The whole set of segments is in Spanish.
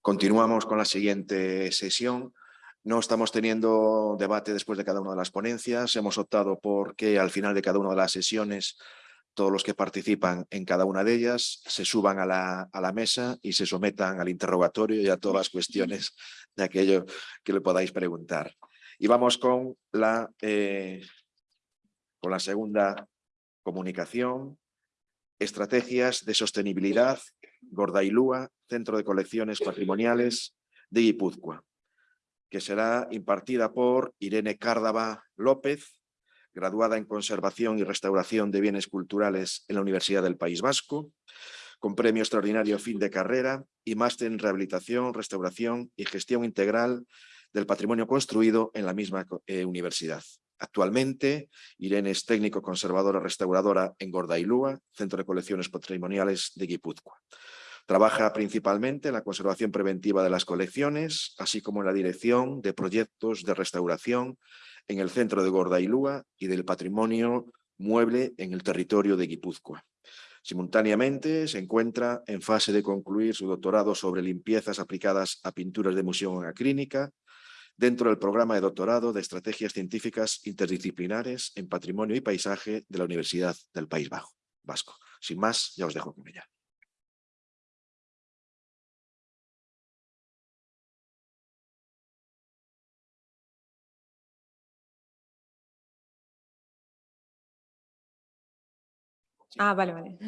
Continuamos con la siguiente sesión. No estamos teniendo debate después de cada una de las ponencias. Hemos optado por que al final de cada una de las sesiones todos los que participan en cada una de ellas se suban a la, a la mesa y se sometan al interrogatorio y a todas las cuestiones de aquello que le podáis preguntar. Y vamos con la, eh, con la segunda comunicación, estrategias de sostenibilidad Gordailúa, Centro de Colecciones Patrimoniales de Guipúzcoa, que será impartida por Irene Cárdava López, graduada en Conservación y Restauración de Bienes Culturales en la Universidad del País Vasco, con premio extraordinario fin de carrera y máster en Rehabilitación, Restauración y Gestión Integral del Patrimonio Construido en la misma eh, universidad. Actualmente, Irene es técnico conservadora restauradora en Gordailúa, Centro de Colecciones Patrimoniales de Guipúzcoa. Trabaja principalmente en la conservación preventiva de las colecciones, así como en la dirección de proyectos de restauración en el centro de Gordailúa y del patrimonio mueble en el territorio de Guipúzcoa. Simultáneamente se encuentra en fase de concluir su doctorado sobre limpiezas aplicadas a pinturas de museo acrínica dentro del programa de doctorado de Estrategias Científicas Interdisciplinares en Patrimonio y Paisaje de la Universidad del País Vasco. Sin más, ya os dejo con ella. Ah, vale, vale.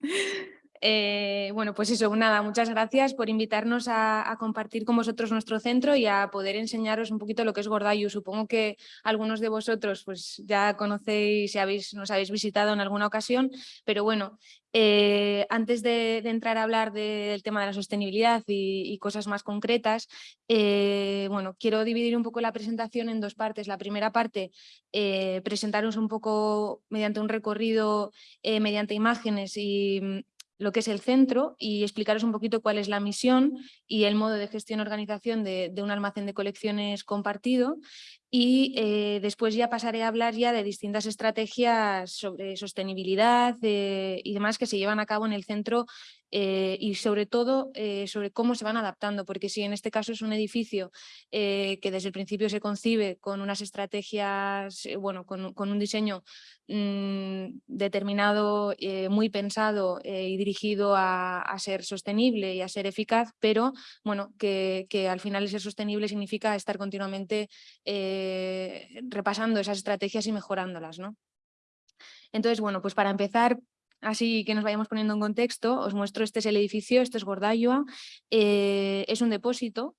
Eh, bueno, pues eso, nada, muchas gracias por invitarnos a, compartir con vosotros nuestro centro y a poder enseñaros un poquito lo que es Gordayu. Supongo que algunos de vosotros pues ya conocéis y habéis, nos habéis visitado en alguna ocasión, pero bueno, eh, antes de, entrar a hablar del tema de la sostenibilidad y, cosas más concretas, eh, bueno, quiero dividir un poco la presentación en dos partes. La primera parte, presentaros un poco mediante un recorrido, mediante imágenes y lo que es el centro y explicaros un poquito cuál es la misión y el modo de gestión y organización de, un almacén de colecciones compartido y eh, después ya pasaré a hablar ya de distintas estrategias sobre sostenibilidad eh, y demás que se llevan a cabo en el centro eh, y sobre todo sobre cómo se van adaptando, porque si en este caso es un edificio que desde el principio se concibe con unas estrategias, bueno, con, un diseño mm, determinado, muy pensado y dirigido a, ser sostenible y a ser eficaz, pero bueno, que, que al final ser sostenible significa estar continuamente eh, repasando esas estrategias y mejorándolas. ¿no? Entonces, bueno, pues para empezar, así que nos vayamos poniendo en contexto, os muestro, este es el edificio, este es Gordayua, eh, es un depósito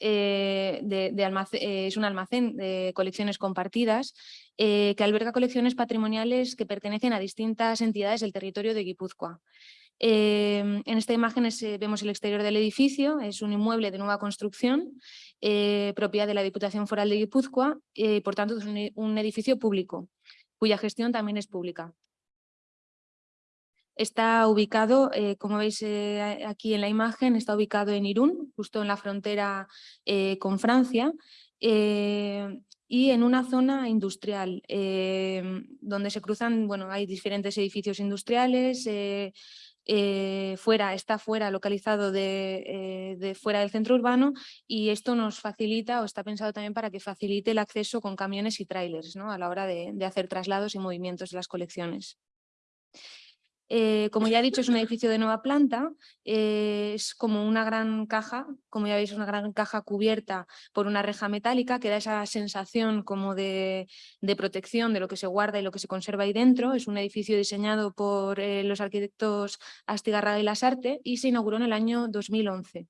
eh, de, es un almacén de colecciones compartidas que alberga colecciones patrimoniales que pertenecen a distintas entidades del territorio de Guipúzcoa. En esta imagen vemos el exterior del edificio, es un inmueble de nueva construcción eh, propiedad de la Diputación Foral de Guipúzcoa, y por tanto es un, edificio público, cuya gestión también es pública. Está ubicado, eh, como veis eh, aquí en la imagen, está ubicado en Irún, justo en la frontera con Francia, y en una zona industrial, donde se cruzan, bueno, hay diferentes edificios industriales, eh, fuera, está fuera, localizado de, eh, fuera del centro urbano y esto nos facilita o está pensado también para que facilite el acceso con camiones y trailers a la hora de hacer traslados y movimientos de las colecciones. Eh, como ya he dicho, es un edificio de nueva planta, eh, es como una gran caja, como ya veis, una gran caja cubierta por una reja metálica que da esa sensación como de, protección de lo que se guarda y lo que se conserva ahí dentro. Es un edificio diseñado por eh, los arquitectos Astigarraga y Lasarte y se inauguró en el año 2011.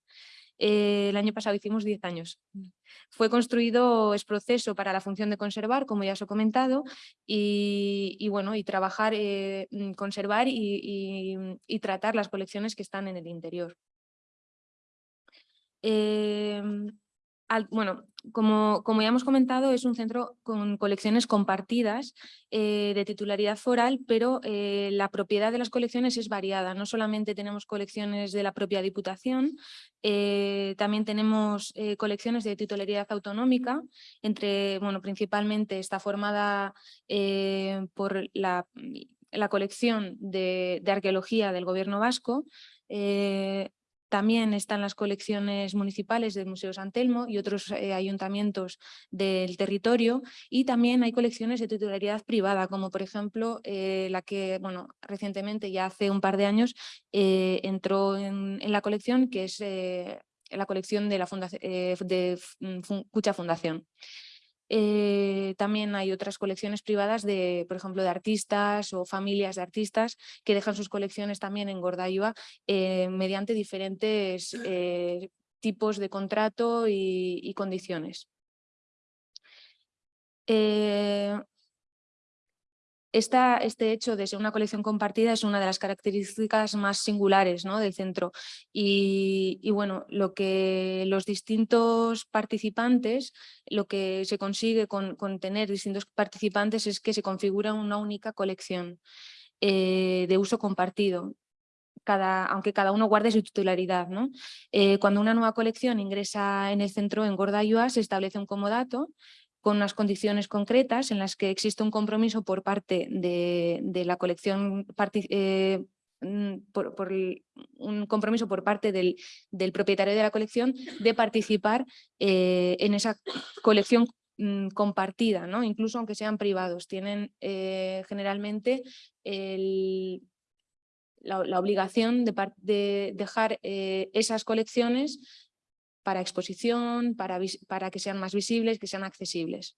El año pasado hicimos 10 años. Fue construido, es proceso para la función de conservar, como ya os he comentado, y, bueno, y trabajar, eh, mm, conservar y, tratar las colecciones que están en el interior. Bueno, como, ya hemos comentado, es un centro con colecciones compartidas eh, de titularidad foral, pero eh, la propiedad de las colecciones es variada. No solamente tenemos colecciones de la propia Diputación, eh, también tenemos colecciones de titularidad autonómica, entre, bueno, principalmente está formada por la, colección de, arqueología del gobierno vasco, También están las colecciones municipales del Museo San Telmo y otros eh, ayuntamientos del territorio y también hay colecciones de titularidad privada, como por ejemplo eh, la que bueno, recientemente, ya hace un par de años, eh, entró en, la colección, que es la colección de la fundación, de Cucha Fundación. Eh, también hay otras colecciones privadas de, por ejemplo, de artistas o familias de artistas que dejan sus colecciones también en Gordaiva eh, mediante diferentes eh, tipos de contrato y, condiciones este hecho de ser una colección compartida es una de las características más singulares ¿no? del centro. Y, bueno, lo que los distintos participantes, lo que se consigue con, tener distintos participantes es que se configura una única colección eh, de uso compartido. Aunque cada uno guarde su titularidad. Eh, cuando una nueva colección ingresa en el centro en Gordayua, se establece un comodato con unas condiciones concretas en las que existe un compromiso por parte de, la colección, eh, mm, por, un compromiso por parte del, propietario de la colección de participar eh, en esa colección mm, compartida, ¿no? incluso aunque sean privados. Tienen eh, generalmente la, obligación de, de dejar esas colecciones para exposición, para, que sean más visibles, que sean accesibles.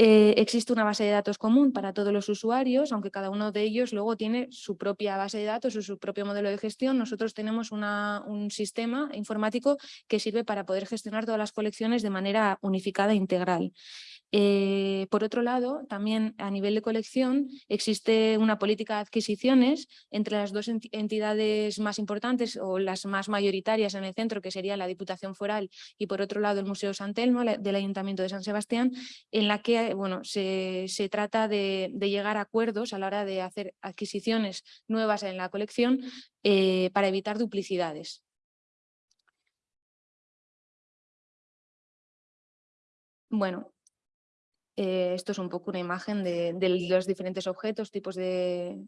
Eh, existe una base de datos común para todos los usuarios, aunque cada uno de ellos luego tiene su propia base de datos o su propio modelo de gestión. Nosotros tenemos un sistema informático que sirve para poder gestionar todas las colecciones de manera unificada e integral. Eh, por otro lado, también a nivel de colección existe una política de adquisiciones entre las dos entidades más importantes o las más mayoritarias en el centro, que sería la Diputación Foral y por otro lado el Museo San Telmo del Ayuntamiento de San Sebastián, en la que bueno, se, trata de, llegar a acuerdos a la hora de hacer adquisiciones nuevas en la colección eh, para evitar duplicidades. Bueno, eh, esto es un poco una imagen de, los diferentes objetos, tipos de,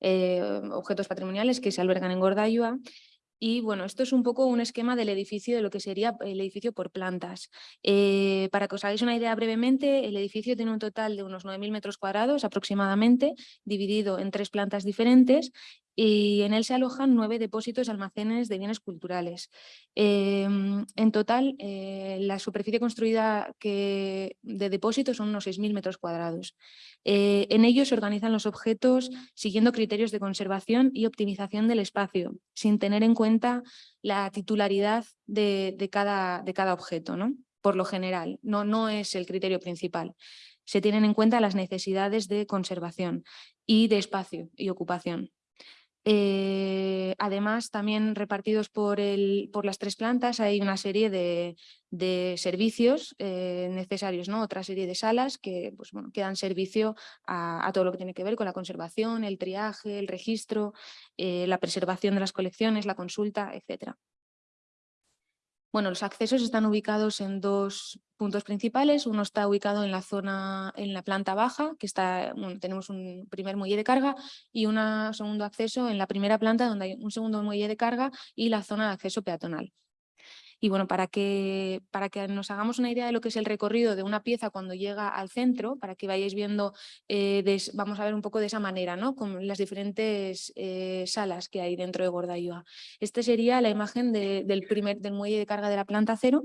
eh, objetos patrimoniales que se albergan en Gordayua. Y bueno, esto es un poco un esquema del edificio, de lo que sería el edificio por plantas. Eh, para que os hagáis una idea brevemente, el edificio tiene un total de unos 9.000 metros cuadrados aproximadamente, dividido en tres plantas diferentes y en él se alojan nueve depósitos almacenes de bienes culturales. Em, en total, eh, la superficie construida que, de depósitos son unos 6.000 metros cuadrados. Eh, en ellos se organizan los objetos siguiendo criterios de conservación y optimización del espacio, sin tener en cuenta la titularidad de, cada, de cada, objeto, ¿no? por lo general, no, no es el criterio principal. Se tienen en cuenta las necesidades de conservación y de espacio y ocupación. Eh, además, también repartidos por, las tres plantas hay una serie de, servicios eh, necesarios, otra serie de salas que, pues, dan servicio a, todo lo que tiene que ver con la conservación, el triaje, el registro, eh, la preservación de las colecciones, la consulta, etcétera. Bueno, los accesos están ubicados en dos puntos principales. Uno está ubicado en la zona, en la planta baja, que está, tenemos un primer muelle de carga y un segundo acceso en la primera planta donde hay un segundo muelle de carga y la zona de acceso peatonal. Y bueno, para que, para que nos hagamos una idea de lo que es el recorrido de una pieza cuando llega al centro, para que vayáis viendo, eh, vamos a ver un poco de esa manera, ¿no? con las diferentes eh, salas que hay dentro de Gordayua. Esta sería la imagen del, primer, del muelle de carga de la planta cero,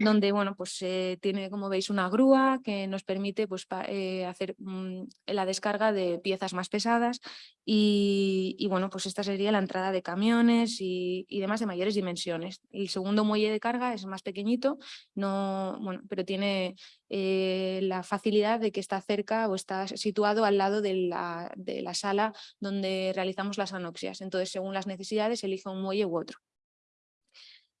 donde bueno, pues, eh, tiene, como veis, una grúa que nos permite pues, hacer mm, la descarga de piezas más pesadas y, bueno, pues esta sería la entrada de camiones y, y demás de mayores dimensiones. El segundo muelle de carga es más pequeñito, no, bueno, pero tiene eh, la facilidad de que está cerca o está situado al lado de la, de la sala donde realizamos las anoxias. Entonces, según las necesidades, elige un muelle u otro.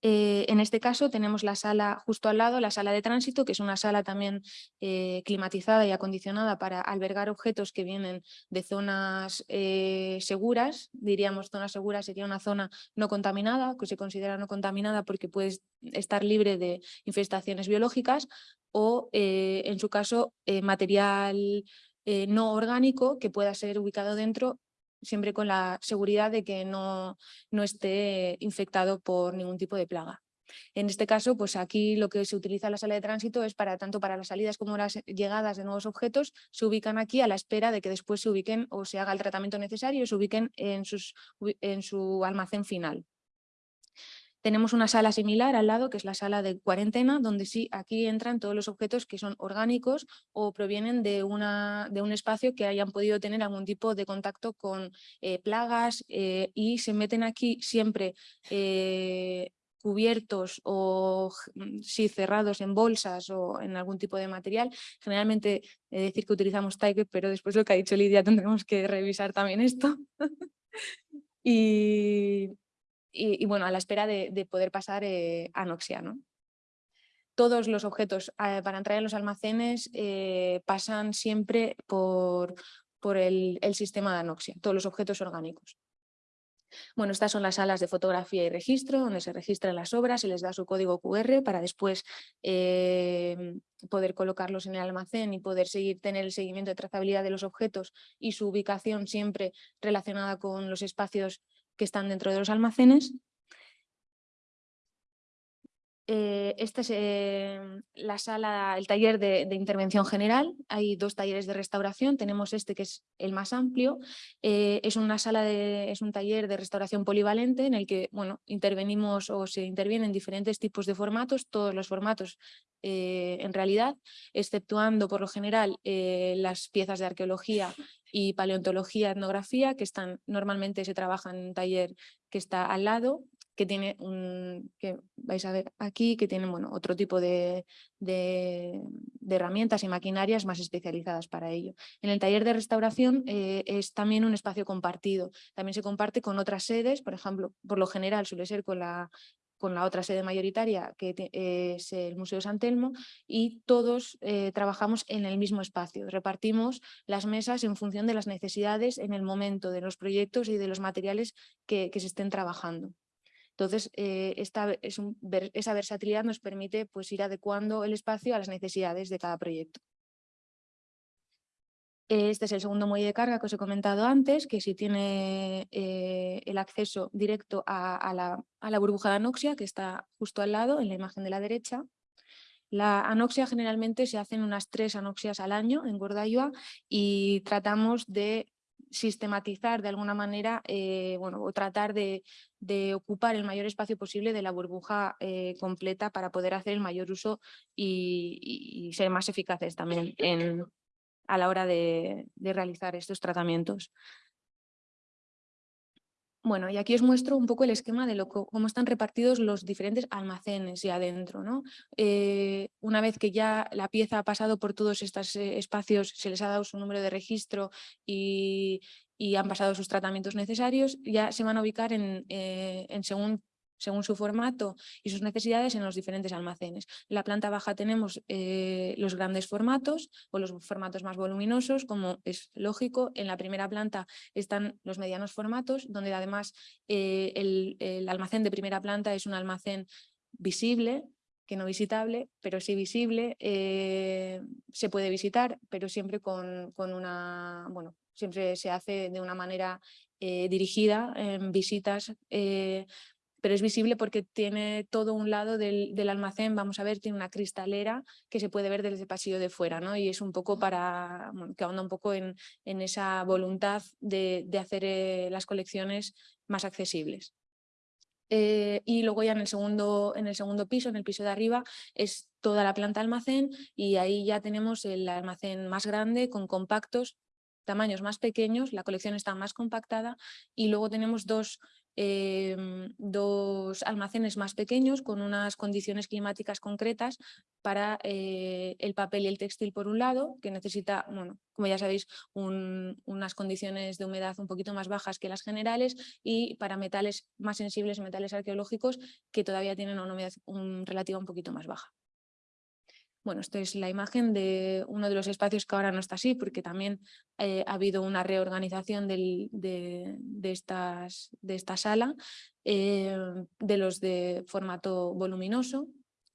Eh, en este caso tenemos la sala justo al lado, la sala de tránsito, que es una sala también eh, climatizada y acondicionada para albergar objetos que vienen de zonas eh, seguras. Diríamos zona segura sería una zona no contaminada, que se considera no contaminada porque puede estar libre de infestaciones biológicas o en su caso material no orgánico que pueda ser ubicado dentro siempre con la seguridad de que no, no esté infectado por ningún tipo de plaga. En este caso, pues aquí lo que se utiliza en la sala de tránsito es para tanto para las salidas como las llegadas de nuevos objetos, se ubican aquí a la espera de que después se ubiquen o se haga el tratamiento necesario y se ubiquen en, sus, en su almacén final. Tenemos una sala similar al lado, que es la sala de cuarentena, donde sí, aquí entran todos los objetos que son orgánicos o provienen de, una, de un espacio que hayan podido tener algún tipo de contacto con eh, plagas eh, y se meten aquí siempre eh, cubiertos o sí, cerrados en bolsas o en algún tipo de material. Generalmente he decir que utilizamos Tiger, pero después lo que ha dicho Lidia tendremos que revisar también esto. y, y, bueno, a la espera de, poder pasar eh, anoxia. ¿no? Todos los objetos eh, para entrar en los almacenes eh, pasan siempre por, por el, el sistema de anoxia, todos los objetos orgánicos. Bueno, estas son las salas de fotografía y registro, donde se registran las obras, se les da su código QR para después poder colocarlos en el almacén y poder seguir, tener el seguimiento de trazabilidad de los objetos y su ubicación siempre relacionada con los espacios que están dentro de los almacenes. Eh, esta es em, la sala, el taller de, intervención general. Hay dos talleres de restauración. Tenemos este que es el más amplio. Eh, es una sala es un taller de restauración polivalente en el que bueno, intervenimos o se intervienen diferentes tipos de formatos, todos los formatos eh, en realidad, exceptuando por lo general las piezas de arqueología y paleontología, etnografía, que están normalmente se trabaja en un taller que está al lado, que tiene un, que vais a ver aquí, que tiene bueno, otro tipo de, de, herramientas y maquinarias más especializadas para ello. En el taller de restauración eh, es también un espacio compartido, también se comparte con otras sedes, por ejemplo, por lo general suele ser con la con la otra sede mayoritaria que es el Museo San Telmo y todos eh, trabajamos en el mismo espacio. Repartimos las mesas en función de las necesidades en el momento de los proyectos y de los materiales que, se estén trabajando. Entonces, eh, esta, es esa versatilidad nos permite pues, ir adecuando el espacio a las necesidades de cada proyecto. Este es el segundo muelle de carga que os he comentado antes, que si tiene eh, el acceso directo a, la, burbuja de anoxia, que está justo al lado, en la imagen de la derecha. La anoxia generalmente se hacen unas tres anoxias al año en Gordayua y tratamos de sistematizar de alguna manera eh, bueno, o tratar de, ocupar el mayor espacio posible de la burbuja eh, completa para poder hacer el mayor uso y, y ser más eficaces también en, a la hora de, realizar estos tratamientos. Bueno, y aquí os muestro un poco el esquema de lo, cómo están repartidos los diferentes almacenes y adentro. ¿no? Eh, una vez que ya la pieza ha pasado por todos estos eh, espacios, se les ha dado su número de registro y, han pasado sus tratamientos necesarios, ya se van a ubicar en, eh, en según según su formato y sus necesidades en los diferentes almacenes. En la planta baja tenemos eh, los grandes formatos o los formatos más voluminosos, como es lógico. En la primera planta están los medianos formatos, donde además eh, el, almacén de primera planta es un almacén visible, que no visitable, pero sí visible, eh, se puede visitar, pero siempre con, con, una, bueno, siempre se hace de una manera dirigida en visitas pero es visible porque tiene todo un lado del, almacén, vamos a ver, tiene una cristalera que se puede ver desde el pasillo de fuera, ¿no? Y es un poco para, que ahonda un poco en, esa voluntad de, hacer eh, las colecciones más accesibles. Eh, y luego ya en el, segundo, en el segundo piso, en el piso de arriba, es toda la planta almacén y ahí ya tenemos el almacén más grande con compactos, tamaños más pequeños, la colección está más compactada y luego tenemos dos Em, dos almacenes más pequeños con unas condiciones climáticas concretas para eh, el papel y el textil por un lado, que necesita, bueno, como ya sabéis, unas condiciones de humedad un poquito más bajas que las generales y para metales más sensibles, metales arqueológicos, que todavía tienen una humedad relativa un poquito más baja. Bueno, esta es la imagen de uno de los espacios que ahora no está así, porque también eh, ha habido una reorganización de, estas, de, esta sala, eh, de los de formato voluminoso,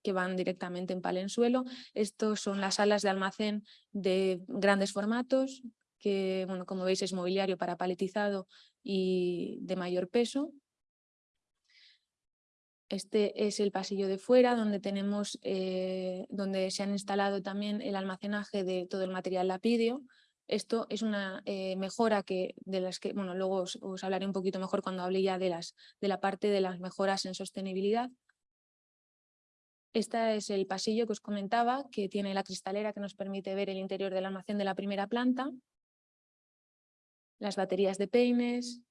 que van directamente en palenzuelo. Estos son las salas de almacén de grandes formatos, que bueno, como veis es mobiliario para paletizado y de mayor peso. Este es el pasillo de fuera donde tenemos, eh, donde se han instalado también el almacenaje de todo el material lapidio. Esto es una eh, mejora que, de las que, bueno, luego os, hablaré un poquito mejor cuando hable ya de, las, de la parte de las mejoras en sostenibilidad. Este es el pasillo que os comentaba, que tiene la cristalera que nos permite ver el interior del almacén de la primera planta, las baterías de peines,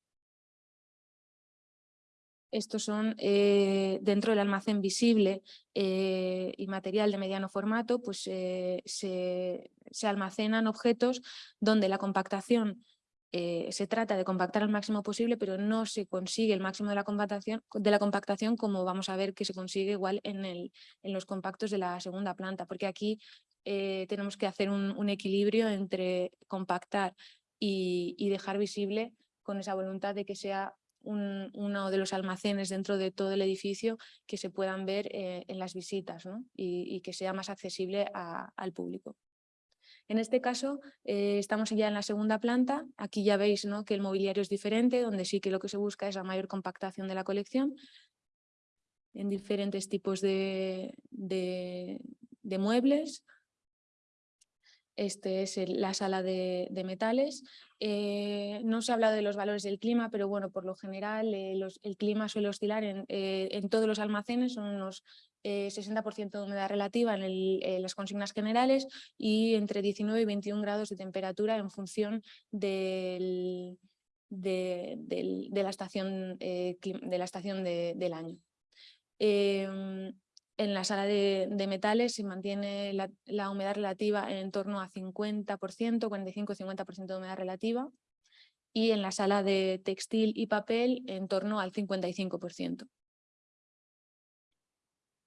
estos son eh, dentro del almacén visible eh, y material de mediano formato, pues eh, se, almacenan objetos donde la compactación se trata de compactar al máximo posible, pero no se consigue el máximo de la compactación, como vamos a ver que se consigue igual en, los compactos de la segunda planta, porque aquí tenemos que hacer un, equilibrio entre compactar y dejar visible con esa voluntad de que sea uno de los almacenes dentro de todo el edificio que se puedan ver eh, en las visitas y, que sea más accesible al público. En este caso eh, estamos ya en la segunda planta, aquí ya veis ¿no? que el mobiliario es diferente, donde sí que lo que se busca es la mayor compactación de la colección en diferentes tipos de muebles, este es la sala de, metales. Eh, no se ha hablado de los valores del clima, pero bueno, por lo general eh, el clima suele oscilar en, eh, en, todos los almacenes, son unos 60% de humedad relativa en, las consignas generales y entre 19 y 21 grados de temperatura en función del, de, la estación, de la estación del año. En la sala de, metales se mantiene la, humedad relativa en torno a 50%, 45-50% de humedad relativa y en la sala de textil y papel en torno al 55%.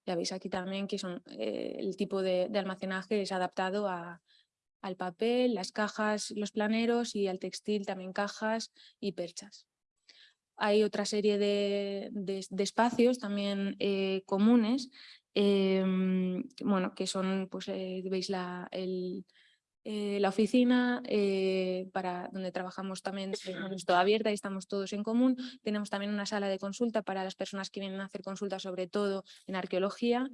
Ya veis aquí también que eh, el tipo de, almacenaje es adaptado al papel, las cajas, los planeros y al textil también cajas y perchas. Hay otra serie de, espacios también eh, comunes Em, bueno, que son, pues eh, veis la, el, eh, la oficina para donde trabajamos también es toda abierta y estamos todos en común. Tenemos también una sala de consulta para las personas que vienen a hacer consulta sobre todo en arqueología.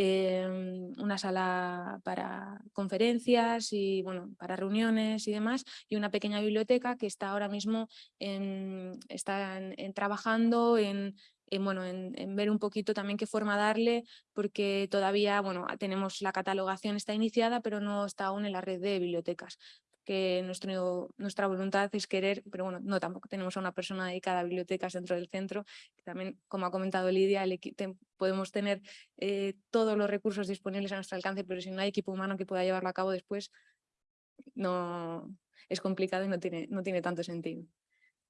Em, una sala para conferencias y bueno, para reuniones y demás, y una pequeña biblioteca que está ahora mismo en, está trabajando en en, bueno, en, ver un poquito también qué forma darle, porque todavía bueno, tenemos la catalogación está iniciada, pero no está aún en la red de bibliotecas que nuestra voluntad es querer, pero bueno, no tampoco tenemos a una persona dedicada a bibliotecas dentro del centro, también, como ha comentado Lidia, podemos tener eh, todos los recursos disponibles a nuestro alcance, pero si no hay equipo humano que pueda llevarlo a cabo después, no es complicado y no tiene, no tiene tanto sentido.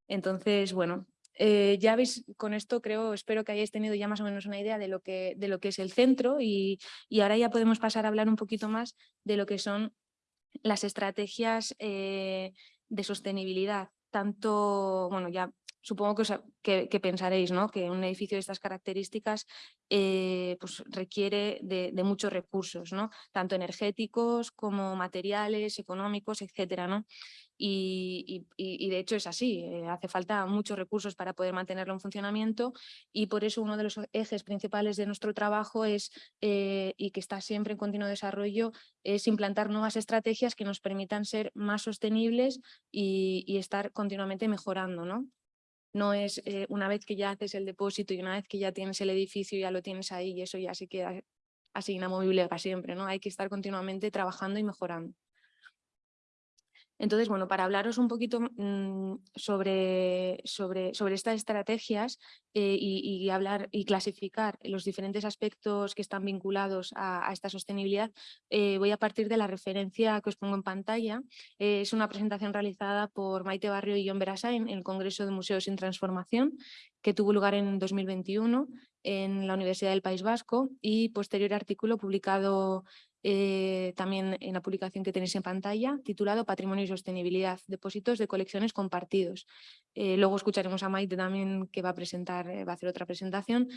Entonces, bueno, eh, ya veis, con esto creo, espero que hayáis tenido ya más o menos una idea de lo que, de lo que es el centro y, ahora ya podemos pasar a hablar un poquito más de lo que son las estrategias eh, de sostenibilidad. Tanto, bueno, ya supongo que, pensaréis ¿no? que un edificio de estas características eh, pues requiere de, muchos recursos, ¿no? tanto energéticos como materiales, económicos, etcétera, ¿no? Y, de hecho es así, eh, hace falta muchos recursos para poder mantenerlo en funcionamiento y por eso uno de los ejes principales de nuestro trabajo es, eh, y que está siempre en continuo desarrollo, es implantar nuevas estrategias que nos permitan ser más sostenibles y, estar continuamente mejorando. ¿no? No es eh, una vez que ya haces el depósito y una vez que ya tienes el edificio, ya lo tienes ahí y eso ya se queda así inamovible para siempre. ¿no? Hay que estar continuamente trabajando y mejorando. Entonces, bueno, para hablaros un poquito mm, sobre, sobre, sobre, estas estrategias eh, y, hablar y clasificar los diferentes aspectos que están vinculados a, esta sostenibilidad, eh, voy a partir de la referencia que os pongo en pantalla. Eh, es una presentación realizada por Maite Barrio y John Berasain en el Congreso de Museos sin Transformación, que tuvo lugar en 2021 en la Universidad del País Vasco y posterior artículo publicado eh, también en la publicación que tenéis en pantalla, titulado Patrimonio y Sostenibilidad, depósitos de colecciones compartidos. Eh, luego escucharemos a Maite también que va a presentar, eh, va a hacer otra presentación.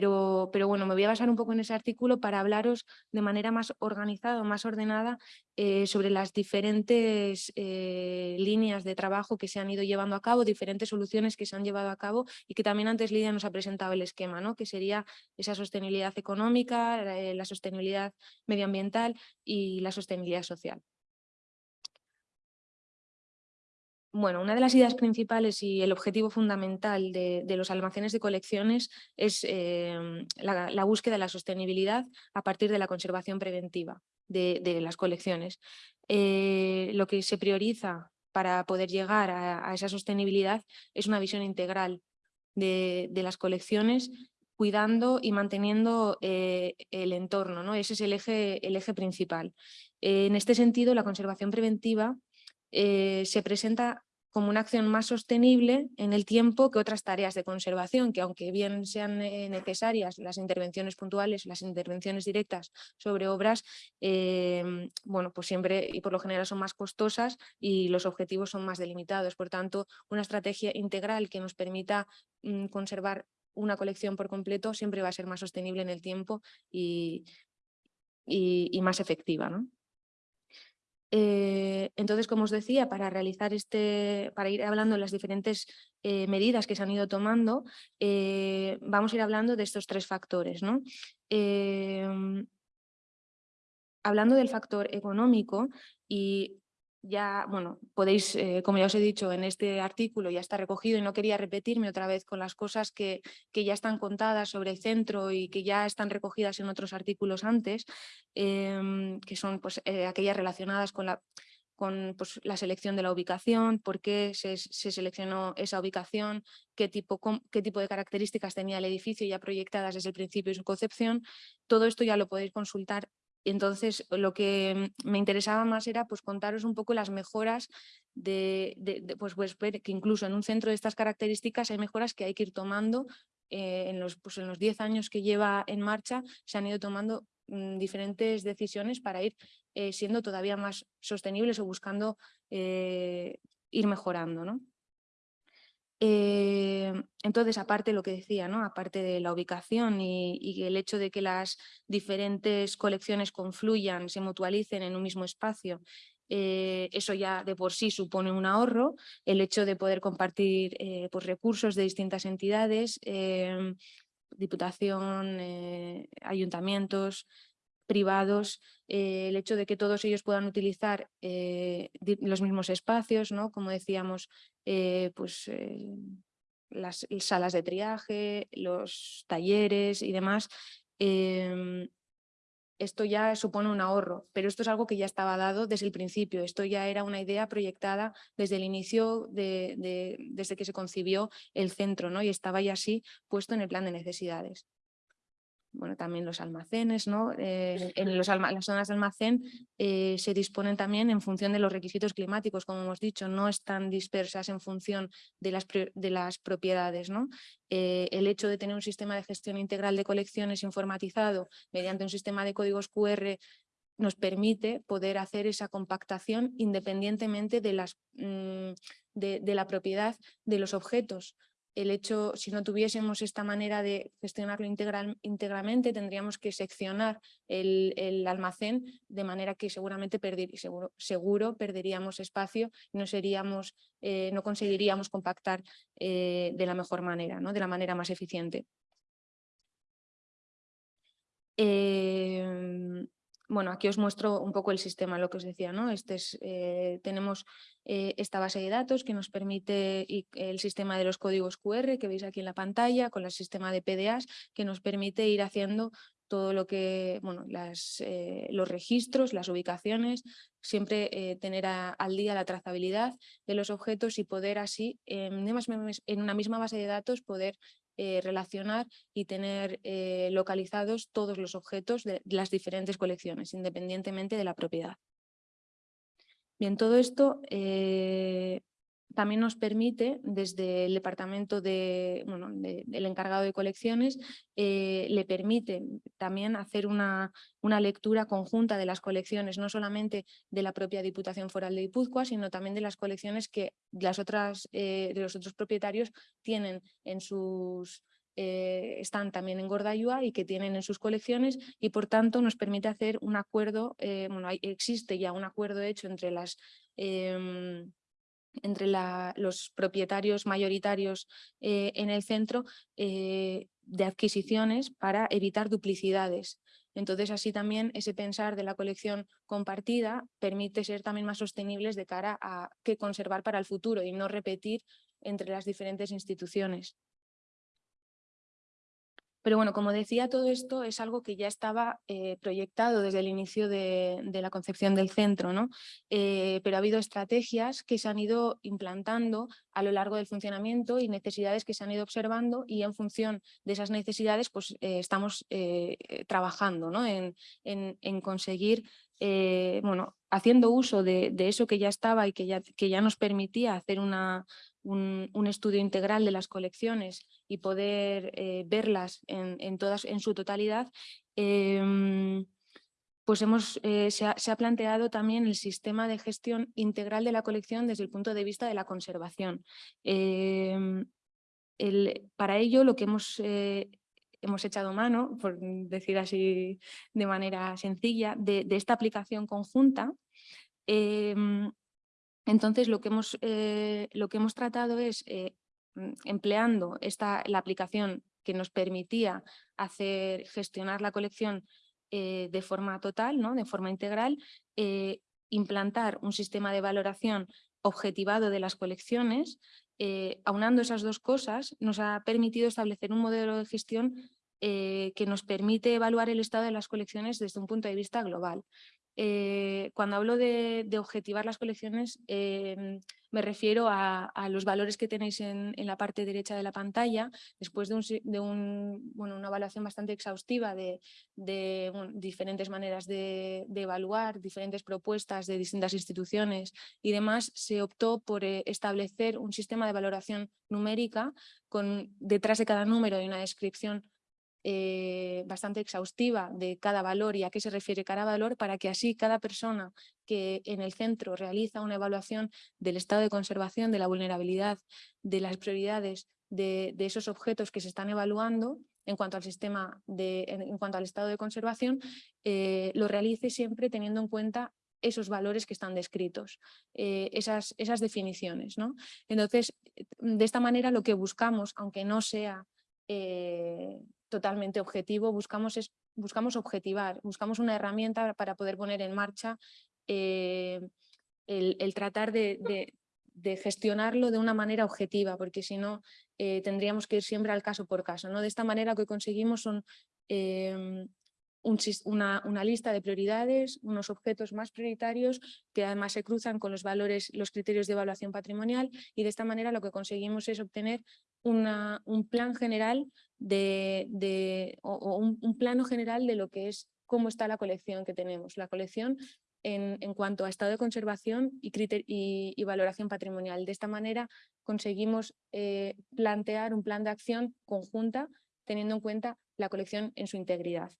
Pero, bueno, me voy a basar un poco en ese artículo para hablaros de manera más organizada, más ordenada eh, sobre las diferentes eh, líneas de trabajo que se han ido llevando a cabo, diferentes soluciones que se han llevado a cabo y que también antes Lidia nos ha presentado el esquema, ¿no? que sería esa sostenibilidad económica, eh, la sostenibilidad medioambiental y la sostenibilidad social. Bueno, una de las ideas principales y el objetivo fundamental de, los almacenes de colecciones es em, la, búsqueda de la sostenibilidad a partir de la conservación preventiva de, las colecciones. Eh, lo que se prioriza para poder llegar a, esa sostenibilidad es una visión integral de, las colecciones cuidando y manteniendo eh, el entorno, ¿no? ese es el eje, el eje principal. en este sentido, la conservación preventiva eh, se presenta como una acción más sostenible en el tiempo que otras tareas de conservación, que aunque bien sean eh, necesarias las intervenciones puntuales, las intervenciones directas sobre obras, em, bueno, pues siempre y por lo general son más costosas y los objetivos son más delimitados. Por tanto, una estrategia integral que nos permita mm, conservar una colección por completo siempre va a ser más sostenible en el tiempo y, y más efectiva. ¿no? Eh, entonces, como os decía, para realizar este, para ir hablando de las diferentes eh, medidas que se han ido tomando, eh, vamos a ir hablando de estos tres factores. ¿no? Em, hablando del factor económico y ya, bueno, podéis, eh, como ya os he dicho, en este artículo ya está recogido y no quería repetirme otra vez con las cosas que, que ya están contadas sobre el centro y que ya están recogidas en otros artículos antes, em, que son pues, eh, aquellas relacionadas con la con pues, la selección de la ubicación, por qué se, se seleccionó esa ubicación, qué tipo, qué tipo de características tenía el edificio ya proyectadas desde el principio de su concepción. Todo esto ya lo podéis consultar entonces, lo que me interesaba más era pues, contaros un poco las mejoras de, pues, pues, que incluso en un centro de estas características hay mejoras que hay que ir tomando. Eh, en, los, pues, en los 10 años que lleva en marcha se han ido tomando mm, diferentes decisiones para ir eh, siendo todavía más sostenibles o buscando eh, ir mejorando. ¿no? Eh, entonces, aparte lo que decía, aparte de la ubicación y, el hecho de que las diferentes colecciones confluyan, se mutualicen en un mismo espacio, eh, eso ya de por sí supone un ahorro, el hecho de poder compartir eh, pues, recursos de distintas entidades, diputación, ayuntamientos, privados, eh, el hecho de que todos ellos puedan utilizar eh, los mismos espacios, ¿no? como decíamos, eh, pues, las salas de triaje, los talleres y demás, em, esto ya supone un ahorro, pero esto es algo que ya estaba dado desde el principio, esto ya era una idea proyectada desde el inicio, de, desde que se concibió el centro ¿no? y estaba ya así puesto en el plan de necesidades bueno, también los almacenes, ¿no? Eh, en los las zonas de almacén eh, se disponen también en función de los requisitos climáticos, como hemos dicho, no están dispersas en función de las, de las propiedades. ¿no? Eh, el hecho de tener un sistema de gestión integral de colecciones informatizado mediante un sistema de códigos QR nos permite poder hacer esa compactación independientemente de, las, mm, de la propiedad de los objetos el hecho, si no tuviésemos esta manera de gestionarlo íntegramente, tendríamos que seccionar el, almacén de manera que seguramente seguro, perderíamos espacio y no, eh, conseguiríamos compactar eh, de la mejor manera, ¿no? de la manera más eficiente. Em, bueno, aquí os muestro un poco el sistema, lo que os decía, ¿no? Este es, eh, tenemos eh, esta base de datos que nos permite y el sistema de los códigos QR que veis aquí en la pantalla, con el sistema de PDAs que nos permite ir haciendo todo lo que, bueno, eh, los registros, las ubicaciones, siempre tener al día la trazabilidad de los objetos y poder así, en una misma base de datos, poder eh, relacionar y tener eh, localizados todos los objetos de las diferentes colecciones, independientemente de la propiedad. Bien, todo esto eh, también nos permite, desde el departamento de, bueno, del encargado de colecciones, eh, le permite también hacer una, una, lectura conjunta de las colecciones, no solamente de la propia Diputación Foral de Guipúzcoa, sino también de las colecciones que las otras, eh, de los otros propietarios tienen en sus eh, están también en Gordayua y que tienen en sus colecciones y por tanto nos permite hacer un acuerdo, bueno, existe ya un acuerdo hecho entre las entre los propietarios mayoritarios eh, en el centro de adquisiciones para evitar duplicidades. Entonces, así también ese pensar de la colección compartida permite ser también más sostenibles de cara a qué conservar para el futuro y no repetir entre las diferentes instituciones. Pero bueno, como decía, todo esto es algo que ya estaba eh, proyectado desde el inicio de, la concepción del centro, ¿no? Eh, pero ha habido estrategias que se han ido implantando a lo largo del funcionamiento y necesidades que se han ido observando y en función de esas necesidades pues, eh, estamos trabajando ¿no? en, en, conseguir bueno, haciendo uso de, eso que ya estaba y que ya, que ya nos permitía hacer una, un, estudio integral de las colecciones y poder eh, verlas en, todas, en su totalidad, em, pues hemos, eh, se, ha, planteado también el sistema de gestión integral de la colección desde el punto de vista de la conservación. Em, para ello lo que hemos, eh, hemos echado mano, por decir así de manera sencilla, de, esta aplicación conjunta em, entonces, lo que hemos, eh, lo que hemos tratado es, eh, mm, empleando esta, la aplicación que nos permitía hacer, gestionar la colección eh, de forma total, ¿no? de forma integral, implantar un sistema de valoración objetivado de las colecciones, aunando esas dos cosas, nos ha permitido establecer un modelo de gestión que nos permite evaluar el estado de las colecciones desde un punto de vista global. Eh, cuando hablo de, objetivar las colecciones, em, me refiero a, los valores que tenéis en, la parte derecha de la pantalla, después de, una evaluación bastante exhaustiva de, diferentes maneras de, evaluar, diferentes propuestas de distintas instituciones y demás, se optó por eh, establecer un sistema de valoración numérica con detrás de cada número y una descripción eh, bastante exhaustiva de cada valor y a qué se refiere cada valor para que así cada persona que en el centro realiza una evaluación del estado de conservación, de la vulnerabilidad, de las prioridades de, esos objetos que se están evaluando en cuanto al sistema, de, en, cuanto al estado de conservación, eh, lo realice siempre teniendo en cuenta esos valores que están descritos, eh, esas, esas definiciones. ¿no? Entonces, de esta manera lo que buscamos, aunque no sea totalmente objetivo, buscamos, es, buscamos objetivar, buscamos una herramienta para poder poner en marcha eh, el, tratar de, gestionarlo de una manera objetiva, porque si no eh, tendríamos que ir siempre al caso por caso. ¿no? De esta manera lo que conseguimos son em, una, lista de prioridades, unos objetos más prioritarios que además se cruzan con los valores, los criterios de evaluación patrimonial y de esta manera lo que conseguimos es obtener un plan general de, o, un, plano general de lo que es cómo está la colección que tenemos. La colección en, cuanto a estado de conservación y, valoración patrimonial. De esta manera conseguimos eh, plantear un plan de acción conjunta teniendo en cuenta la colección en su integridad.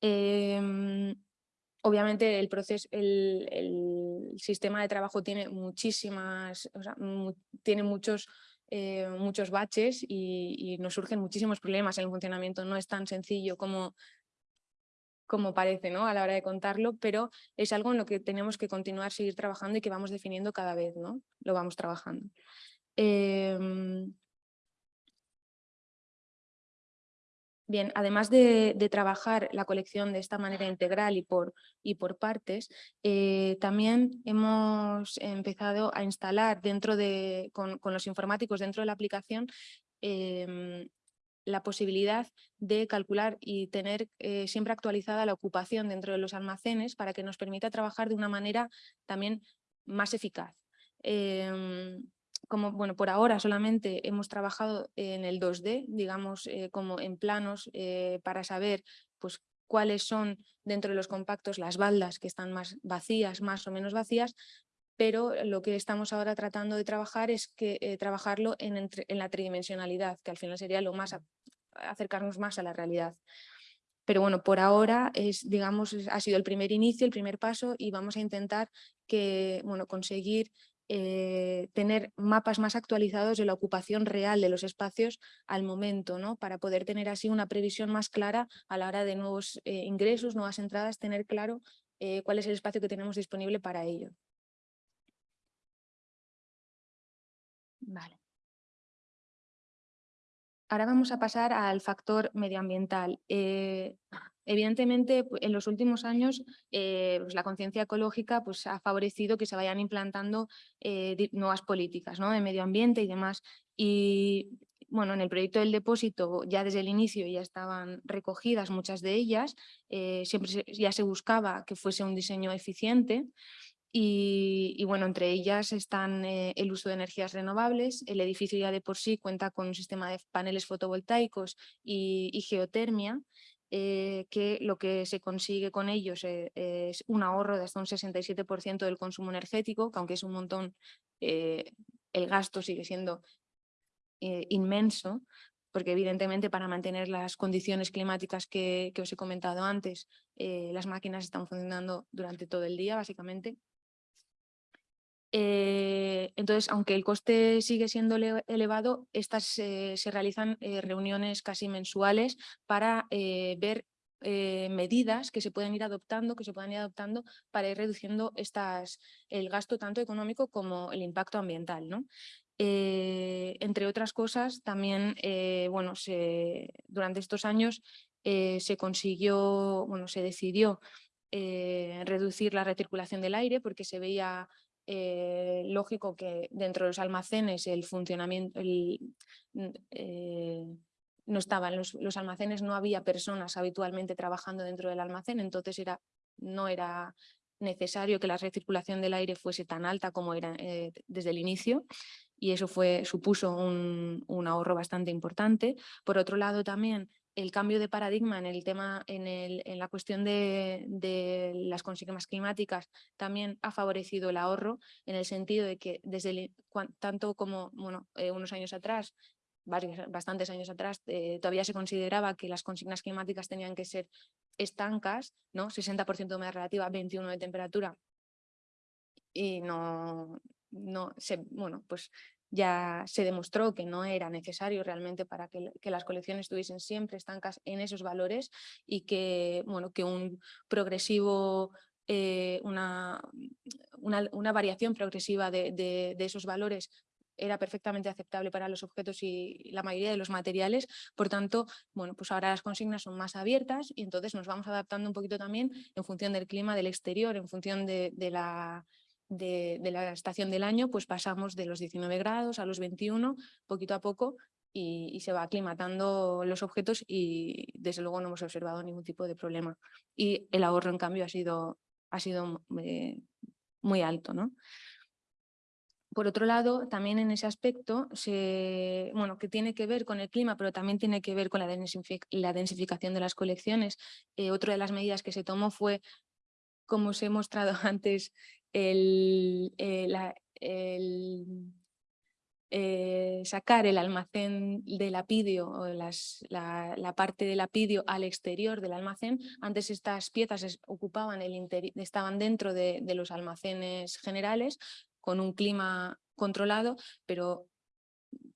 Em, obviamente el, proceso, el, sistema de trabajo tiene muchísimas, tiene muchos, eh, muchos baches y, nos surgen muchísimos problemas en el funcionamiento. No es tan sencillo como, como parece ¿no? a la hora de contarlo, pero es algo en lo que tenemos que continuar, seguir trabajando y que vamos definiendo cada vez, ¿no? Lo vamos trabajando. Em, Bien, además de, trabajar la colección de esta manera integral y por, partes, eh, también hemos empezado a instalar dentro de, con, los informáticos dentro de la aplicación em, la posibilidad de calcular y tener eh, siempre actualizada la ocupación dentro de los almacenes para que nos permita trabajar de una manera también más eficaz. Como bueno, por ahora solamente hemos trabajado en el 2D, digamos, eh, como en planos eh, para saber pues, cuáles son dentro de los compactos las baldas que están más vacías, más o menos vacías, pero lo que estamos ahora tratando de trabajar es que eh, trabajarlo en, en, la tridimensionalidad, que al final sería lo más acercarnos más a la realidad. Pero bueno, por ahora es, digamos, ha sido el primer inicio, el primer paso y vamos a intentar que, bueno, conseguir eh, tener mapas más actualizados de la ocupación real de los espacios al momento, ¿no? para poder tener así una previsión más clara a la hora de nuevos eh, ingresos, nuevas entradas, tener claro eh, cuál es el espacio que tenemos disponible para ello. Vale. Ahora vamos a pasar al factor medioambiental. Evidentemente, en los últimos años eh, pues la conciencia ecológica pues, ha favorecido que se vayan implantando eh, nuevas políticas ¿no? de medio ambiente y demás. Y bueno, en el proyecto del depósito ya desde el inicio ya estaban recogidas muchas de ellas, eh, siempre ya se buscaba que fuese un diseño eficiente. Y, bueno, entre ellas están el uso de energías renovables, el edificio ya de por sí cuenta con un sistema de paneles fotovoltaicos y geotermia, eh, que lo que se consigue con ellos eh, es un ahorro de hasta un 67% del consumo energético, que aunque es un montón, eh, el gasto sigue siendo inmenso, porque evidentemente para mantener las condiciones climáticas que, que os he comentado antes, las máquinas están funcionando durante todo el día básicamente eh, entonces, aunque el coste sigue siendo elevado, estas se realizan eh, reuniones casi mensuales para eh, ver medidas que se pueden ir adoptando, que se puedan ir adoptando para ir reduciendo estas, el gasto tanto económico como el impacto ambiental. ¿no? entre otras cosas, también bueno, durante estos años se consiguió, bueno, se decidió reducir la recirculación del aire porque se veía eh, lógico que dentro de los almacenes el funcionamiento, eh, no estaban los, los, almacenes, no había personas habitualmente trabajando dentro del almacén, entonces era, no era necesario que la recirculación del aire fuese tan alta como era eh, desde el inicio y eso fue, supuso un, un, ahorro bastante importante. Por otro lado también el cambio de paradigma en el tema, en, la cuestión de, las consignas climáticas también ha favorecido el ahorro en el sentido de que desde tanto como eh, unos años atrás, bastantes años atrás, eh, todavía se consideraba que las consignas climáticas tenían que ser estancas, ¿no? 60% de humedad relativa, 21 de temperatura, y no, no se, bueno, pues ya se demostró que no era necesario realmente para que, las colecciones estuviesen siempre estancas en esos valores y que, bueno, que un progresivo, eh, una, una, variación progresiva de, esos valores era perfectamente aceptable para los objetos y la mayoría de los materiales, por tanto, bueno, pues ahora las consignas son más abiertas y entonces nos vamos adaptando un poquito también en función del clima del exterior, en función de la de, la estación del año, pues pasamos de los 19 grados a los 21, poquito a poco, y, se va aclimatando los objetos y desde luego no hemos observado ningún tipo de problema. Y el ahorro, en cambio, ha sido, ha sido eh, muy alto. ¿no? Por otro lado, también en ese aspecto, se, bueno, que tiene que ver con el clima, pero también tiene que ver con la, densificación de las colecciones. Eh, otra de las medidas que se tomó fue, como os he mostrado antes, el, eh, eh, sacar el almacén del apidio o las, la, parte del apidio al exterior del almacén. Antes estas piezas ocupaban el estaban dentro de, los almacenes generales con un clima controlado, pero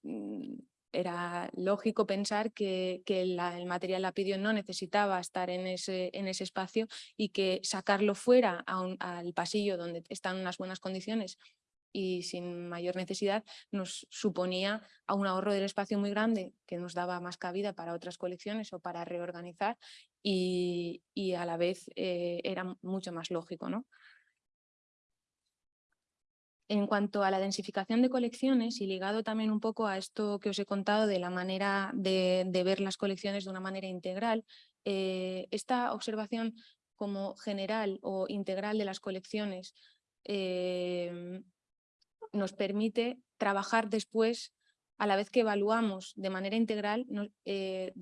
mm, era lógico pensar que, el material lapidio no necesitaba estar en ese, en ese espacio y que sacarlo fuera al pasillo donde están unas buenas condiciones y sin mayor necesidad nos suponía a un ahorro del espacio muy grande que nos daba más cabida para otras colecciones o para reorganizar y, a la vez eh, era mucho más lógico. ¿no? En cuanto a la densificación de colecciones y ligado también un poco a esto que os he contado de la manera de, ver las colecciones de una manera integral, eh, esta observación como general o integral de las colecciones em, nos permite trabajar después, a la vez que evaluamos de manera integral, eh,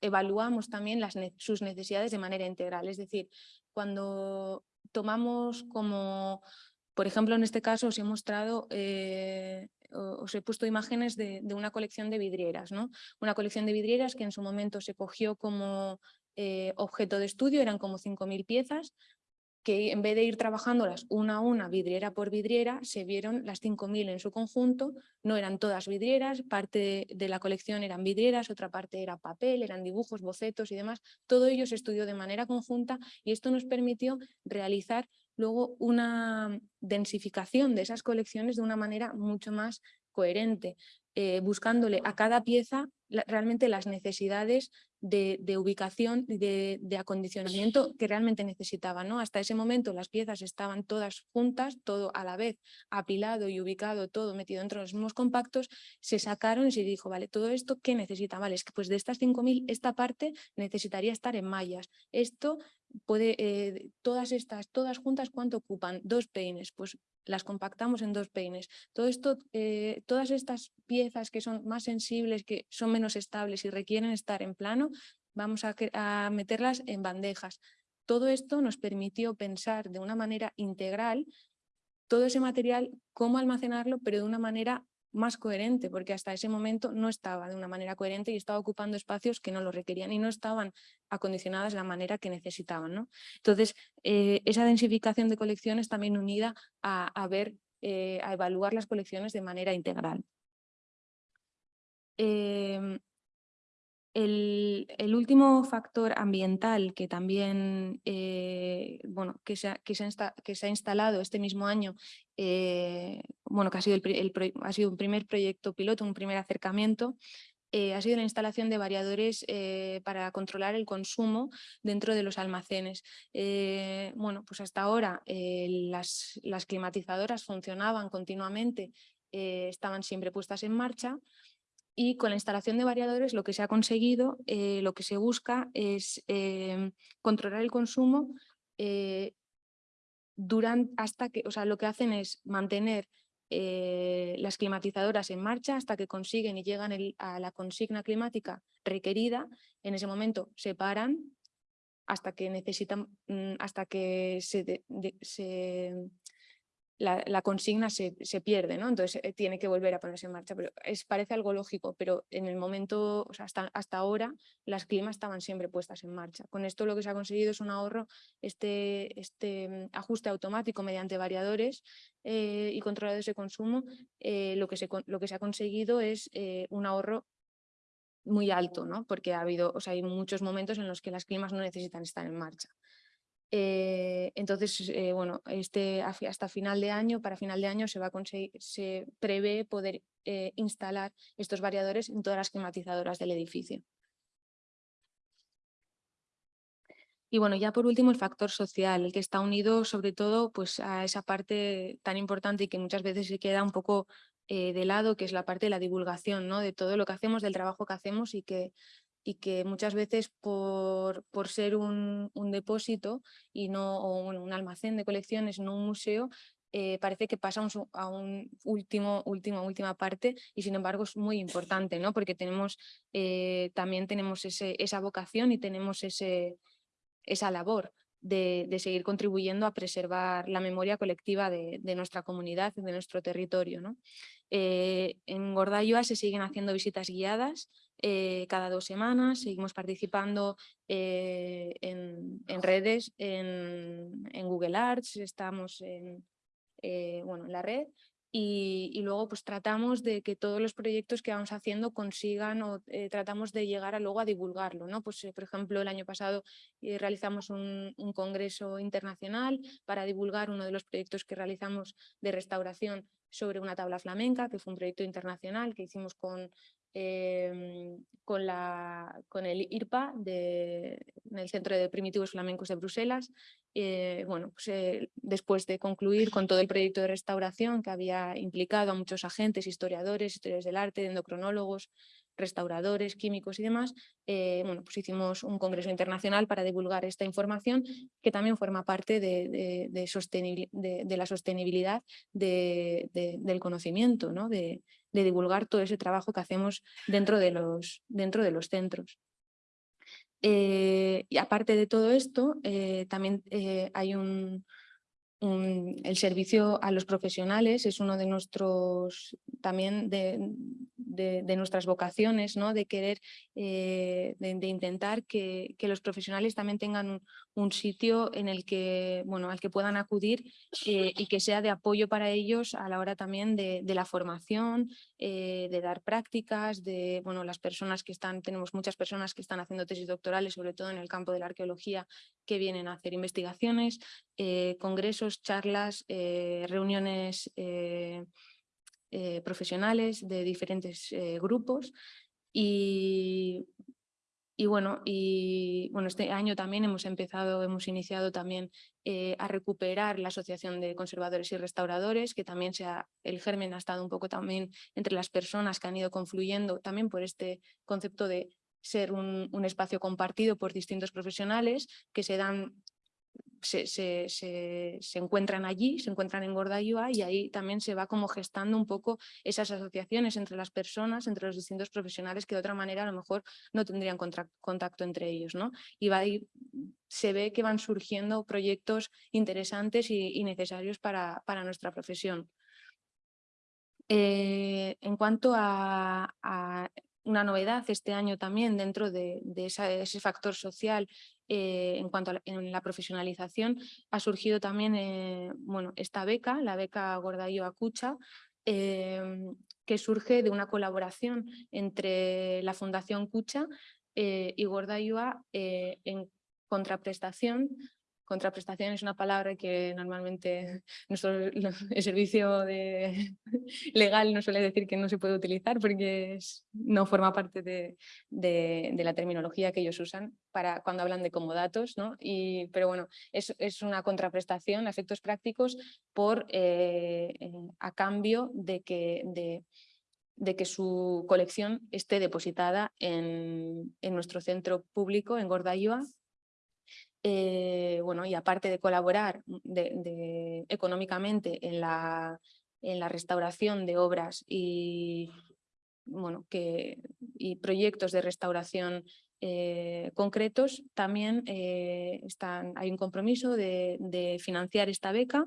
evaluamos también sus necesidades de manera integral. Es decir, cuando tomamos como por ejemplo, en este caso os he mostrado, eh, os he puesto imágenes de, una colección de vidrieras, ¿no? Una colección de vidrieras que en su momento se cogió como eh, objeto de estudio, eran como 5.000 piezas, que en vez de ir trabajándolas una a una, vidriera por vidriera, se vieron las 5.000 en su conjunto, no eran todas vidrieras, parte de la colección eran vidrieras, otra parte era papel, eran dibujos, bocetos y demás, todo ello se estudió de manera conjunta y esto nos permitió realizar luego una densificación de esas colecciones de una manera mucho más coherente, eh, buscándole a cada pieza realmente las necesidades de, ubicación y de, acondicionamiento que realmente necesitaba. ¿no? Hasta ese momento las piezas estaban todas juntas, todo a la vez, apilado y ubicado, todo metido dentro de los mismos compactos, se sacaron y se dijo, vale, todo esto ¿qué necesita? Vale, es que pues de estas 5.000 esta parte necesitaría estar en mallas. Esto puede, eh, todas estas, todas juntas, ¿cuánto ocupan? Dos peines, pues las compactamos en dos peines. Todo esto, eh, todas estas piezas que son más sensibles, que son menos estables y requieren estar en plano, vamos a, a meterlas en bandejas. Todo esto nos permitió pensar de una manera integral todo ese material, cómo almacenarlo, pero de una manera más coherente, porque hasta ese momento no estaba de una manera coherente y estaba ocupando espacios que no lo requerían y no estaban acondicionadas de la manera que necesitaban. ¿no? Entonces, eh, esa densificación de colecciones también unida a, ver, eh, a evaluar las colecciones de manera integral. Em, el, último factor ambiental que también eh, bueno, que se, que se, ha, instalado este mismo año, eh, bueno, que ha sido, el, un primer proyecto piloto, un primer acercamiento, eh, ha sido la instalación de variadores para controlar el consumo dentro de los almacenes. bueno, pues hasta ahora las, las, climatizadoras funcionaban continuamente, estaban siempre puestas en marcha, y con la instalación de variadores lo que se ha conseguido, eh, lo que se busca es controlar el consumo eh, durante, hasta que, o sea, lo que hacen es mantener eh, las climatizadoras en marcha hasta que consiguen y llegan a la consigna climática requerida. En ese momento se paran hasta que necesitan, mm, hasta que se, se la, consigna se, pierde, ¿no? Entonces eh, tiene que volver a ponerse en marcha. Pero es, parece algo lógico, pero en el momento, hasta, hasta ahora, las climas estaban siempre puestas en marcha. Con esto lo que se ha conseguido es un ahorro, este, este mm, ajuste automático mediante variadores eh, y controladores de consumo, eh, lo, que se, lo que se ha conseguido es un ahorro muy alto, ¿no? porque ha habido, o sea, hay muchos momentos en los que las climas no necesitan estar en marcha. Eh, entonces, eh, bueno, este, hasta final de año, para final de año se, va a conseguir, se prevé poder eh, instalar estos variadores en todas las climatizadoras del edificio. Y bueno, ya por último el factor social, el que está unido sobre todo pues, a esa parte tan importante y que muchas veces se queda un poco de lado, que es la parte de la divulgación, ¿no? de todo lo que hacemos, del trabajo que hacemos y que y que muchas veces por, por ser un, un, depósito y no, o un, almacén de colecciones, no un museo, eh, parece que pasa a un último, última, última parte y sin embargo es muy importante, ¿no? porque tenemos, eh, también tenemos ese, esa vocación y tenemos ese, esa labor de, de, seguir contribuyendo a preservar la memoria colectiva de, de nuestra comunidad, de nuestro territorio. ¿no? Eh, en Gordayua se siguen haciendo visitas guiadas eh, cada dos semanas, seguimos participando eh, en, redes, en, Google Arts, estamos en, bueno, en la red y, luego pues tratamos de que todos los proyectos que vamos haciendo consigan o tratamos de llegar a luego a divulgarlo. ¿no? Pues, por ejemplo, el año pasado realizamos un, congreso internacional para divulgar uno de los proyectos que realizamos de restauración sobre una tabla flamenca, que fue un proyecto internacional que hicimos con, em, con, la, con el IRPA, de, en el Centro de Primitivos Flamencos de Bruselas. Eh, bueno, pues, eh, después de concluir con todo el proyecto de restauración que había implicado a muchos agentes, historiadores, historiadores del arte, endocronólogos, restauradores, químicos y demás, eh, bueno, pues hicimos un congreso internacional para divulgar esta información que también forma parte de, de, la sostenibilidad del conocimiento, ¿no? de, divulgar todo ese trabajo que hacemos dentro de los, dentro de los centros. Eh, y aparte de todo esto, eh, también hay un, el servicio a los profesionales es uno de nuestros, también de, de, de nuestras vocaciones, ¿no? de querer, eh, de, de, intentar que, que, los profesionales también tengan un, un, sitio en el que, bueno, al que puedan acudir eh, y que sea de apoyo para ellos a la hora también de, la formación, eh, de dar prácticas, de bueno, las personas que están, tenemos muchas personas que están haciendo tesis doctorales, sobre todo en el campo de la arqueología, que vienen a hacer investigaciones, eh, congresos, charlas, reuniones profesionales de diferentes grupos. Y, y, bueno, y bueno, este año también hemos empezado, hemos iniciado también eh, a recuperar la Asociación de Conservadores y Restauradores, que también sea, el germen ha estado un poco también entre las personas que han ido confluyendo también por este concepto de ser un, un espacio compartido por distintos profesionales que se dan se, se, se, encuentran allí, se encuentran en Gordayua y ahí también se va como gestando un poco esas asociaciones entre las personas, entre los distintos profesionales que de otra manera a lo mejor no tendrían contacto entre ellos. ¿no? Y va ahí, se ve que van surgiendo proyectos interesantes y, necesarios para, para, nuestra profesión. Eh, en cuanto a, una novedad este año también dentro de, ese factor social eh, en cuanto a la, profesionalización, ha surgido también eh, bueno, esta beca, la beca Gordayo Acucha, eh, que surge de una colaboración entre la Fundación Cucha eh, y Gordayoa en contraprestación Contraprestación es una palabra que normalmente nuestro el servicio de, legal no suele decir que no se puede utilizar porque es, no forma parte de, la terminología que ellos usan para cuando hablan de comodatos, ¿no? Y, pero bueno, es, es una contraprestación a efectos prácticos por, eh, a cambio de que, de, que su colección esté depositada en, en nuestro centro público en Gordayua eh, bueno, y aparte de colaborar de, económicamente en la, en la restauración de obras y, bueno, que, y proyectos de restauración eh, concretos, también eh, están, hay un compromiso de, financiar esta beca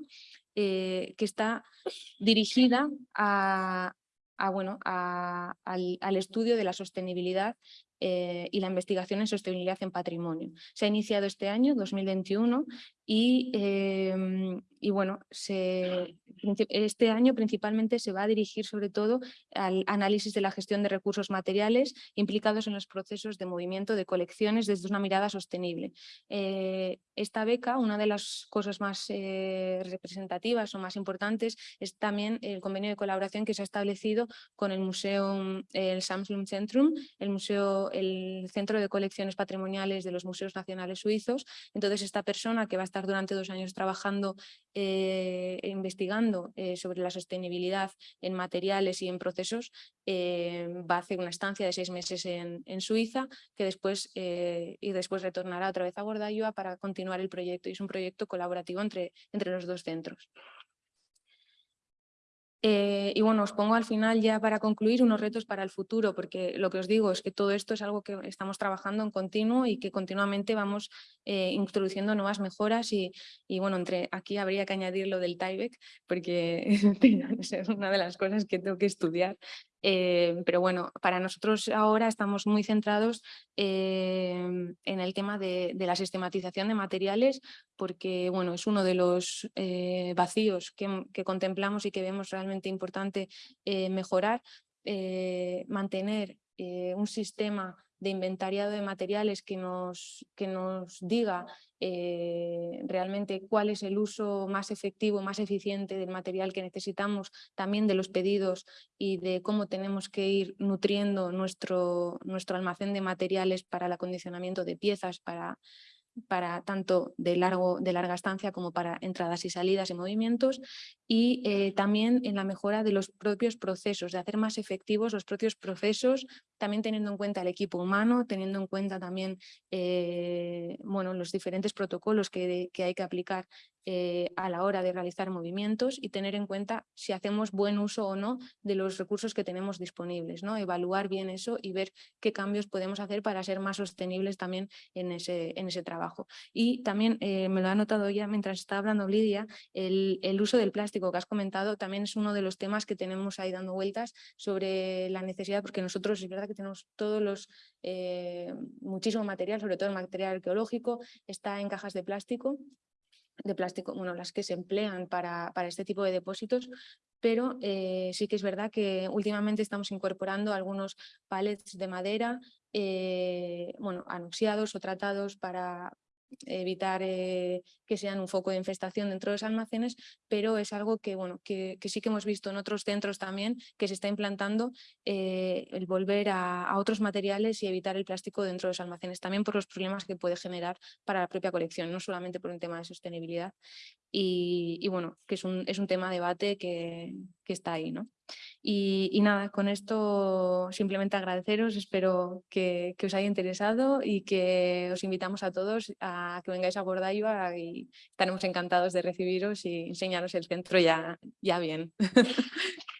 que está dirigida a, bueno, al, estudio de la sostenibilidad eh, y la investigación en sostenibilidad en patrimonio. Se ha iniciado este año, 2021, y, eh, y bueno, se, este año principalmente se va a dirigir sobre todo al análisis de la gestión de recursos materiales implicados en los procesos de movimiento de colecciones desde una mirada sostenible. Eh, esta beca, una de las cosas más eh, representativas o más importantes es también el convenio de colaboración que se ha establecido con el Museo, el Samsung Centrum, el museo, el Centro de Colecciones Patrimoniales de los Museos Nacionales Suizos. Entonces esta persona que va a estar durante dos años trabajando eh, investigando eh, sobre la sostenibilidad en materiales y en procesos, eh, va a hacer una estancia de seis meses en, Suiza que después, eh, y después retornará otra vez a Gordayua para continuar el proyecto. Y es un proyecto colaborativo entre, entre los dos centros. Eh, y bueno, os pongo al final ya para concluir unos retos para el futuro, porque lo que os digo es que todo esto es algo que estamos trabajando en continuo y que continuamente vamos eh, introduciendo nuevas mejoras y, bueno, entre aquí habría que añadir lo del TIBEC, porque es una de las cosas que tengo que estudiar eh, pero bueno, para nosotros ahora estamos muy centrados eh, en el tema de, la sistematización de materiales porque bueno, es uno de los eh, vacíos que, contemplamos y que vemos realmente importante eh, mejorar, mantener un sistema de inventariado de materiales que nos, que nos diga eh, realmente cuál es el uso más efectivo, más eficiente del material que necesitamos, también de los pedidos y de cómo tenemos que ir nutriendo nuestro, nuestro almacén de materiales para el acondicionamiento de piezas, para para tanto de, largo, de larga estancia como para entradas y salidas y movimientos y eh, también en la mejora de los propios procesos, de hacer más efectivos los propios procesos también teniendo en cuenta el equipo humano, teniendo en cuenta también eh, bueno, los diferentes protocolos que, hay que aplicar eh, a la hora de realizar movimientos y tener en cuenta si hacemos buen uso o no de los recursos que tenemos disponibles, ¿no? evaluar bien eso y ver qué cambios podemos hacer para ser más sostenibles también en ese, en ese trabajo. Y también eh, me lo ha notado ya mientras estaba hablando Lidia, el, el, uso del plástico que has comentado también es uno de los temas que tenemos ahí dando vueltas sobre la necesidad, porque nosotros es verdad que tenemos todos los, eh, muchísimo material, sobre todo el material arqueológico, está en cajas de plástico de plástico, bueno, las que se emplean para, para este tipo de depósitos, pero eh, sí que es verdad que últimamente estamos incorporando algunos palets de madera, eh, bueno, anunciados o tratados para, evitar que sean un foco de infestación dentro de los almacenes, pero es algo que, bueno, que, sí que hemos visto en otros centros también, que se está implantando eh, el volver a, otros materiales y evitar el plástico dentro de los almacenes, también por los problemas que puede generar para la propia colección, no solamente por un tema de sostenibilidad. Y, bueno, que es un, es un tema de debate que, que está ahí, ¿no? Y, nada, con esto simplemente agradeceros, espero que, os haya interesado y que os invitamos a todos a que vengáis a Bordaiva y estaremos encantados de recibiros y enseñaros el centro ya, ya bien.